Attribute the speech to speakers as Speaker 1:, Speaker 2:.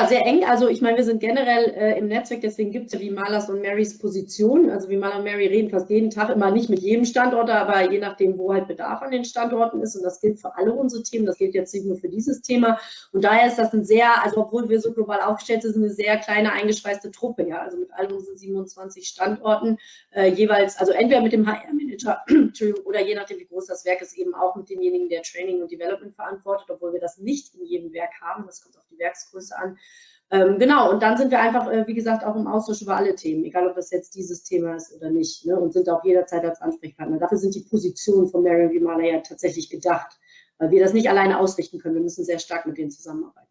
Speaker 1: Ja, sehr eng. Also ich meine, wir sind generell äh, im Netzwerk, deswegen gibt es ja wie Malas und Marys Position. Also wie Mala und Mary reden fast jeden Tag, immer nicht mit jedem Standort, aber je nachdem, wo halt Bedarf an den Standorten ist. Und das gilt für alle unsere Themen. Das gilt jetzt nicht nur für dieses Thema. Und daher ist das ein sehr, also obwohl wir so global aufgestellt sind, eine sehr kleine eingeschweißte Truppe. Ja, also mit all unseren 27 Standorten äh, jeweils, also entweder mit dem HR-Manager oder je nachdem, wie groß das Werk ist, eben auch mit demjenigen, der Training und Development verantwortet, obwohl wir das nicht in jedem Werk haben. Das kommt auf Werksgröße an. Ähm, genau, und dann sind wir einfach, äh, wie gesagt, auch im Austausch über alle Themen, egal ob das jetzt dieses Thema ist oder nicht, ne, und sind auch jederzeit als Ansprechpartner. Dafür sind die Positionen von Marion Vimala ja tatsächlich gedacht, weil wir das nicht alleine ausrichten können. Wir müssen sehr stark mit denen zusammenarbeiten.